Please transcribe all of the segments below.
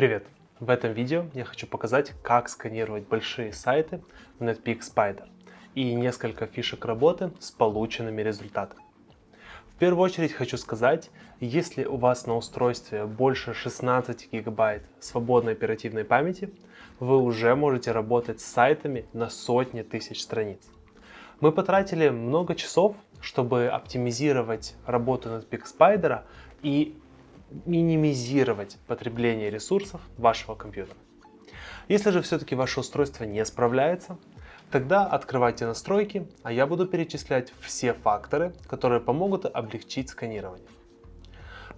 Привет! В этом видео я хочу показать, как сканировать большие сайты в NetPeak Spider и несколько фишек работы с полученными результатами. В первую очередь хочу сказать, если у вас на устройстве больше 16 гигабайт свободной оперативной памяти, вы уже можете работать с сайтами на сотни тысяч страниц. Мы потратили много часов, чтобы оптимизировать работу NetPeak Spider и минимизировать потребление ресурсов вашего компьютера. Если же все-таки ваше устройство не справляется, тогда открывайте настройки, а я буду перечислять все факторы, которые помогут облегчить сканирование.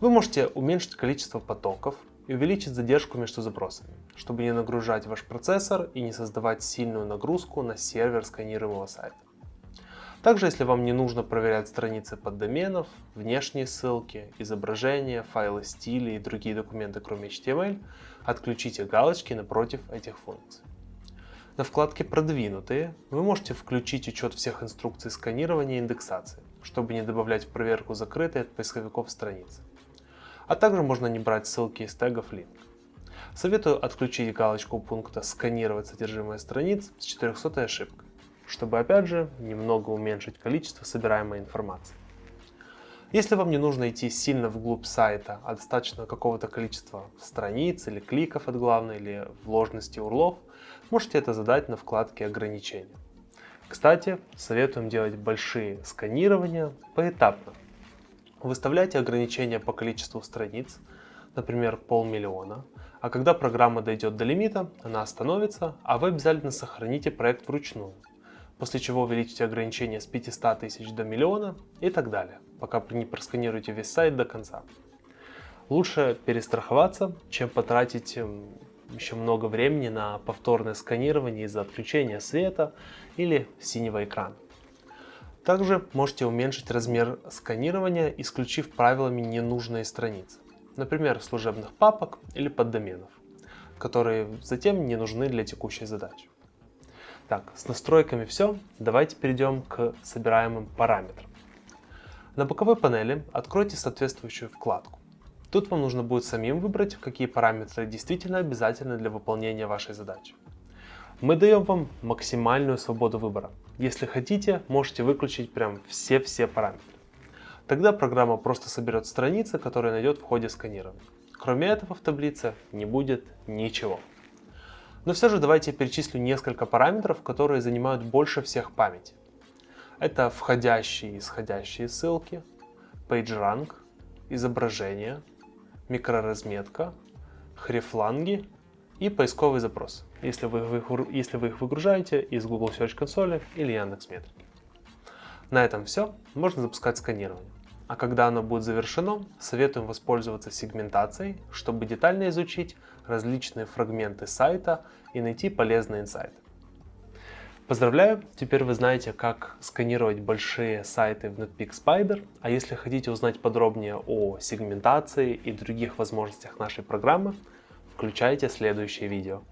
Вы можете уменьшить количество потоков и увеличить задержку между запросами, чтобы не нагружать ваш процессор и не создавать сильную нагрузку на сервер сканируемого сайта. Также, если вам не нужно проверять страницы поддоменов, внешние ссылки, изображения, файлы стиля и другие документы, кроме HTML, отключите галочки напротив этих функций. На вкладке «Продвинутые» вы можете включить учет всех инструкций сканирования и индексации, чтобы не добавлять в проверку закрытые от поисковиков страницы. А также можно не брать ссылки из тегов link. Советую отключить галочку пункта «Сканировать содержимое страниц» с 400 ошибкой чтобы опять же немного уменьшить количество собираемой информации. Если вам не нужно идти сильно вглубь сайта, а достаточно какого-то количества страниц или кликов от главной или вложенности урлов, можете это задать на вкладке ограничения. Кстати, советуем делать большие сканирования поэтапно. Выставляйте ограничения по количеству страниц, например, полмиллиона, а когда программа дойдет до лимита, она остановится, а вы обязательно сохраните проект вручную после чего увеличите ограничение с 500 тысяч до миллиона и так далее, пока не просканируете весь сайт до конца. Лучше перестраховаться, чем потратить еще много времени на повторное сканирование из-за отключения света или синего экрана. Также можете уменьшить размер сканирования, исключив правилами ненужные страницы, например, служебных папок или поддоменов, которые затем не нужны для текущей задачи. Так, с настройками все. Давайте перейдем к собираемым параметрам. На боковой панели откройте соответствующую вкладку. Тут вам нужно будет самим выбрать, какие параметры действительно обязательны для выполнения вашей задачи. Мы даем вам максимальную свободу выбора. Если хотите, можете выключить прям все-все параметры. Тогда программа просто соберет страницы, которые найдет в ходе сканирования. Кроме этого в таблице не будет ничего. Но все же давайте я перечислю несколько параметров, которые занимают больше всех памяти. Это входящие и исходящие ссылки, PageRank, изображение, микроразметка, хрифланги и поисковый запрос, если вы, если вы их выгружаете из Google Search консоли или Яндекс.Метрики. На этом все, можно запускать сканирование. А когда оно будет завершено, советуем воспользоваться сегментацией, чтобы детально изучить различные фрагменты сайта и найти полезные инсайты. Поздравляю, теперь вы знаете, как сканировать большие сайты в NetPeak Spider, а если хотите узнать подробнее о сегментации и других возможностях нашей программы, включайте следующее видео.